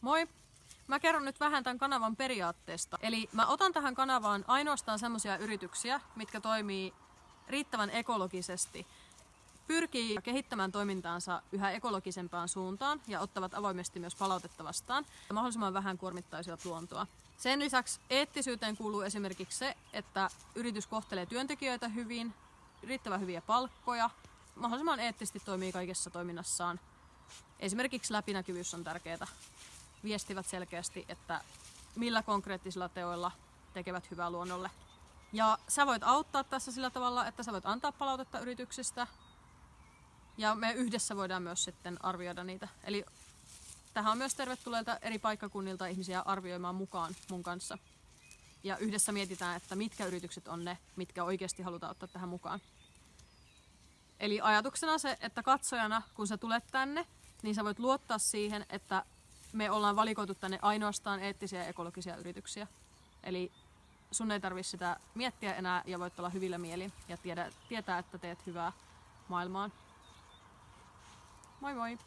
Moi! Mä kerron nyt vähän tämän kanavan periaatteesta. Eli mä otan tähän kanavaan ainoastaan semmoisia yrityksiä, mitkä toimii riittävän ekologisesti, pyrkii kehittämään toimintaansa yhä ekologisempaan suuntaan ja ottavat avoimesti myös palautetta vastaan ja mahdollisimman vähän kuormittaisivat luontoa. Sen lisäksi eettisyyteen kuuluu esimerkiksi se, että yritys kohtelee työntekijöitä hyvin, riittävän hyviä palkkoja, mahdollisimman eettisesti toimii kaikessa toiminnassaan. Esimerkiksi läpinäkyvyys on tärkeää. Viestivät selkeästi, että millä konkreettisilla teoilla tekevät hyvää luonnolle. Ja sä voit auttaa tässä sillä tavalla, että sä voit antaa palautetta yrityksistä. Ja me yhdessä voidaan myös sitten arvioida niitä. Eli tähän on myös tervetulleita eri paikkakunnilta ihmisiä arvioimaan mukaan mun kanssa. Ja yhdessä mietitään, että mitkä yritykset on ne, mitkä oikeasti halutaan ottaa tähän mukaan. Eli ajatuksena se, että katsojana, kun sä tulet tänne, niin sä voit luottaa siihen, että me ollaan valikoitu tänne ainoastaan eettisiä ja ekologisia yrityksiä. Eli sun ei tarvitse sitä miettiä enää ja voit olla hyvillä mielin ja tiedä, tietää, että teet hyvää maailmaan. Moi moi!